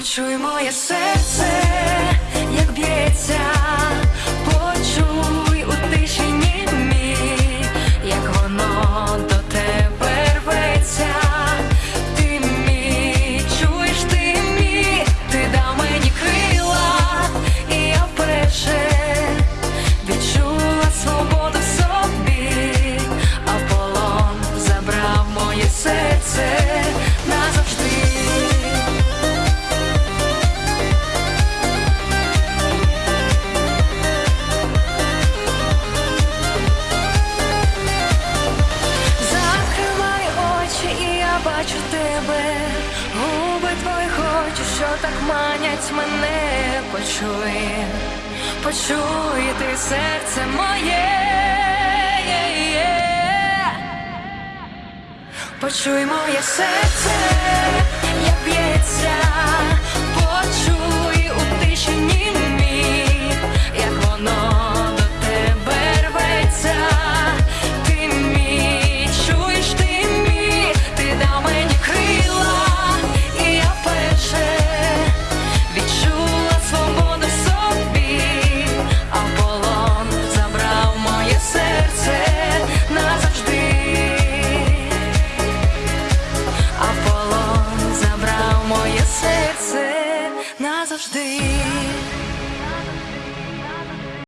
Почуй моє серце, як б'ється. бачу тебе, губи твої хочу, що так манять мене, почуй, почуй ти серце моє, почуй моє серце, як б'ється. назавжди.